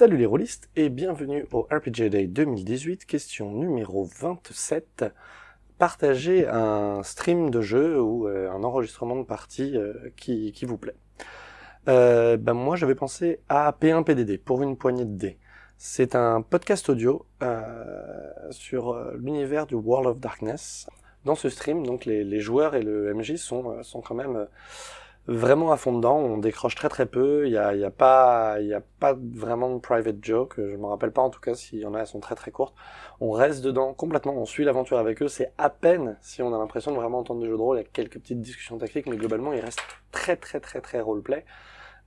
Salut les rôlistes et bienvenue au RPG Day 2018, question numéro 27. Partagez un stream de jeu ou euh, un enregistrement de partie euh, qui, qui, vous plaît. Euh, ben moi j'avais pensé à P1PDD pour une poignée de dés. C'est un podcast audio euh, sur l'univers du World of Darkness. Dans ce stream, donc les, les joueurs et le MJ sont, sont quand même vraiment à fond dedans, on décroche très très peu, il n'y a, y a, pas, y a pas vraiment de private joke, je me rappelle pas en tout cas s'il y en a, elles sont très très courtes. On reste dedans complètement, on suit l'aventure avec eux, c'est à peine si on a l'impression de vraiment entendre du jeu de rôle, il y a quelques petites discussions tactiques, mais globalement il reste très très très très roleplay.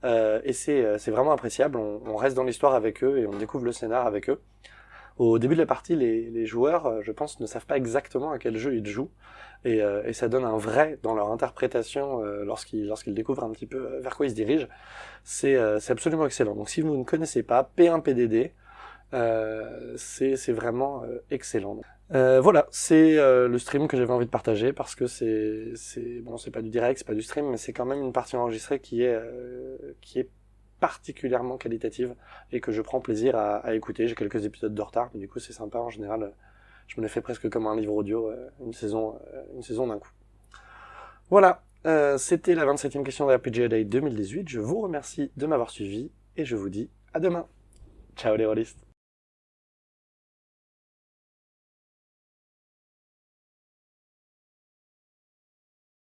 Euh, et c'est vraiment appréciable, on reste dans l'histoire avec eux et on découvre le scénar avec eux. Au début de la partie, les, les, joueurs, euh, je pense, ne savent pas exactement à quel jeu ils jouent, et, euh, et ça donne un vrai dans leur interprétation euh, lorsqu'ils découvrent un petit peu euh, vers quoi ils se dirigent. C'est euh, absolument excellent. Donc si vous ne connaissez pas P1PDD, c'est vraiment excellent. voilà, c'est le stream que j'avais envie de partager parce que c'est bon, c'est pas du direct, c'est pas du stream, mais c'est quand même une partie enregistrée qui est qui est particulièrement qualitative et que je prends plaisir à, écouter. J'ai quelques épisodes de retard, mais du coup c'est sympa en général. Je me l'ai fait presque comme un livre audio, euh, une saison, euh, une saison d'un coup. Voilà, euh, c'était la 27e question de RPG Day 2018. Je vous remercie de m'avoir suivi et je vous dis à demain. Ciao les rôlistes